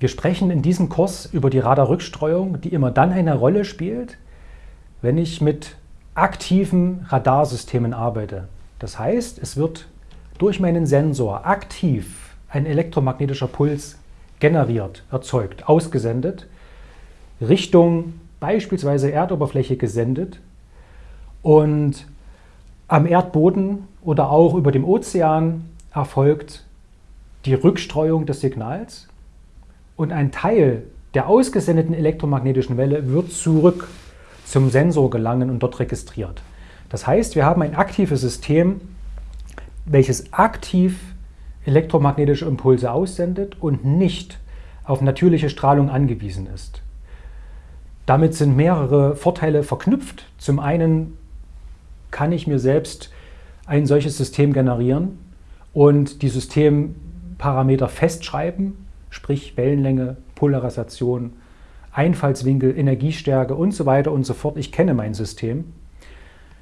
Wir sprechen in diesem Kurs über die Radarrückstreuung, die immer dann eine Rolle spielt, wenn ich mit aktiven Radarsystemen arbeite. Das heißt, es wird durch meinen Sensor aktiv ein elektromagnetischer Puls generiert, erzeugt, ausgesendet, Richtung beispielsweise Erdoberfläche gesendet und am Erdboden oder auch über dem Ozean erfolgt die Rückstreuung des Signals und ein Teil der ausgesendeten elektromagnetischen Welle wird zurück zum Sensor gelangen und dort registriert. Das heißt, wir haben ein aktives System, welches aktiv elektromagnetische Impulse aussendet und nicht auf natürliche Strahlung angewiesen ist. Damit sind mehrere Vorteile verknüpft. Zum einen kann ich mir selbst ein solches System generieren und die Systemparameter festschreiben, sprich Wellenlänge, Polarisation, Einfallswinkel, Energiestärke und so weiter und so fort. Ich kenne mein System.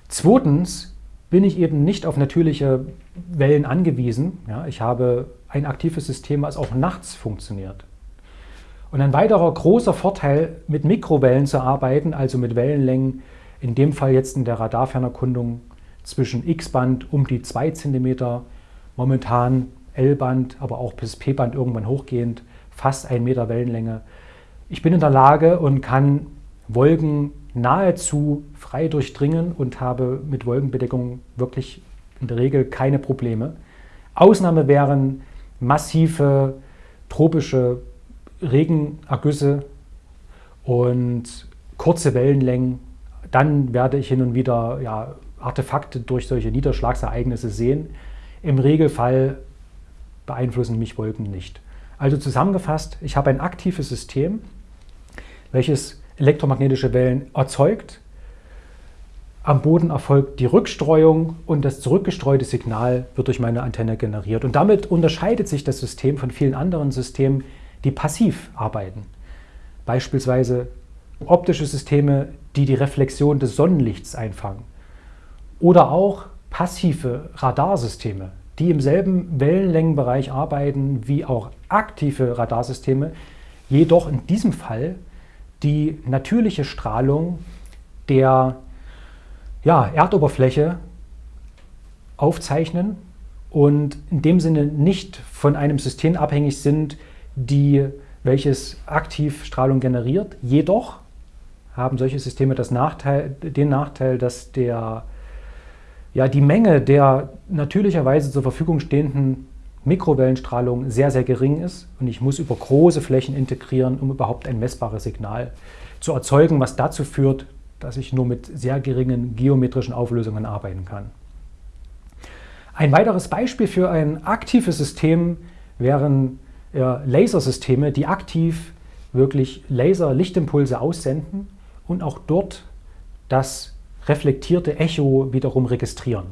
Zweitens bin ich eben nicht auf natürliche Wellen angewiesen. Ja, ich habe ein aktives System, was auch nachts funktioniert. Und ein weiterer großer Vorteil, mit Mikrowellen zu arbeiten, also mit Wellenlängen, in dem Fall jetzt in der Radarfernerkundung zwischen X-Band um die 2 cm, momentan L-Band, aber auch bis P-Band irgendwann hochgehend, fast 1 Meter Wellenlänge. Ich bin in der Lage und kann Wolken nahezu frei durchdringen und habe mit Wolkenbedeckung wirklich in der Regel keine Probleme. Ausnahme wären massive tropische Regenergüsse und kurze Wellenlängen. Dann werde ich hin und wieder ja, Artefakte durch solche Niederschlagsereignisse sehen. Im Regelfall beeinflussen mich Wolken nicht. Also zusammengefasst, ich habe ein aktives System, welches elektromagnetische Wellen erzeugt. Am Boden erfolgt die Rückstreuung und das zurückgestreute Signal wird durch meine Antenne generiert. Und damit unterscheidet sich das System von vielen anderen Systemen, die passiv arbeiten. Beispielsweise optische Systeme, die die Reflexion des Sonnenlichts einfangen. Oder auch passive Radarsysteme, die im selben Wellenlängenbereich arbeiten wie auch aktive Radarsysteme, jedoch in diesem Fall die natürliche Strahlung der ja, Erdoberfläche aufzeichnen und in dem Sinne nicht von einem System abhängig sind, die, welches aktiv Strahlung generiert. Jedoch haben solche Systeme Nachteil, den Nachteil, dass der, ja, die Menge der natürlicherweise zur Verfügung stehenden Mikrowellenstrahlung sehr, sehr gering ist und ich muss über große Flächen integrieren, um überhaupt ein messbares Signal zu erzeugen, was dazu führt, dass ich nur mit sehr geringen geometrischen Auflösungen arbeiten kann. Ein weiteres Beispiel für ein aktives System wären Lasersysteme, die aktiv wirklich Laser-Lichtimpulse aussenden und auch dort das reflektierte Echo wiederum registrieren.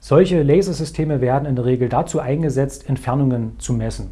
Solche Lasersysteme werden in der Regel dazu eingesetzt, Entfernungen zu messen.